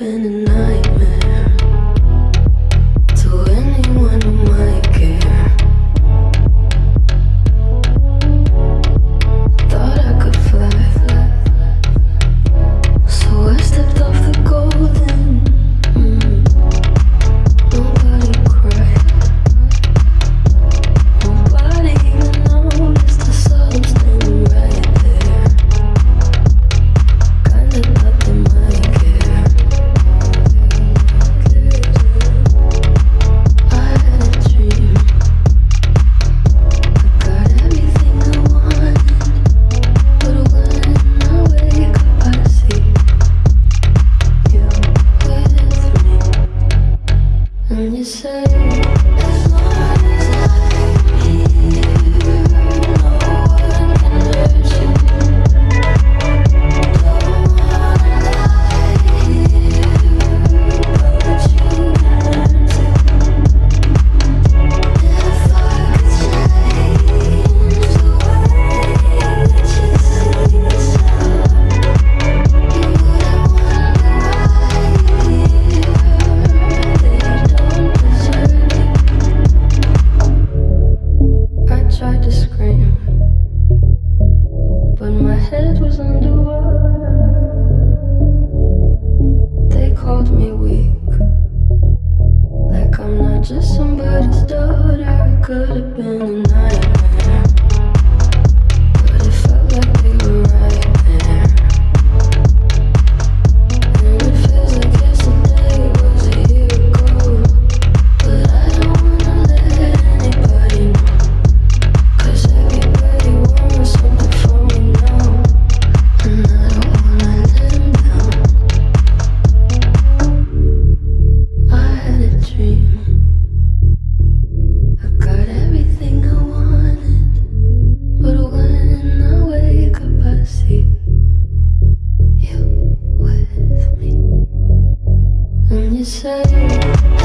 Been a night. when you say somebody's daughter. Could have been a you say.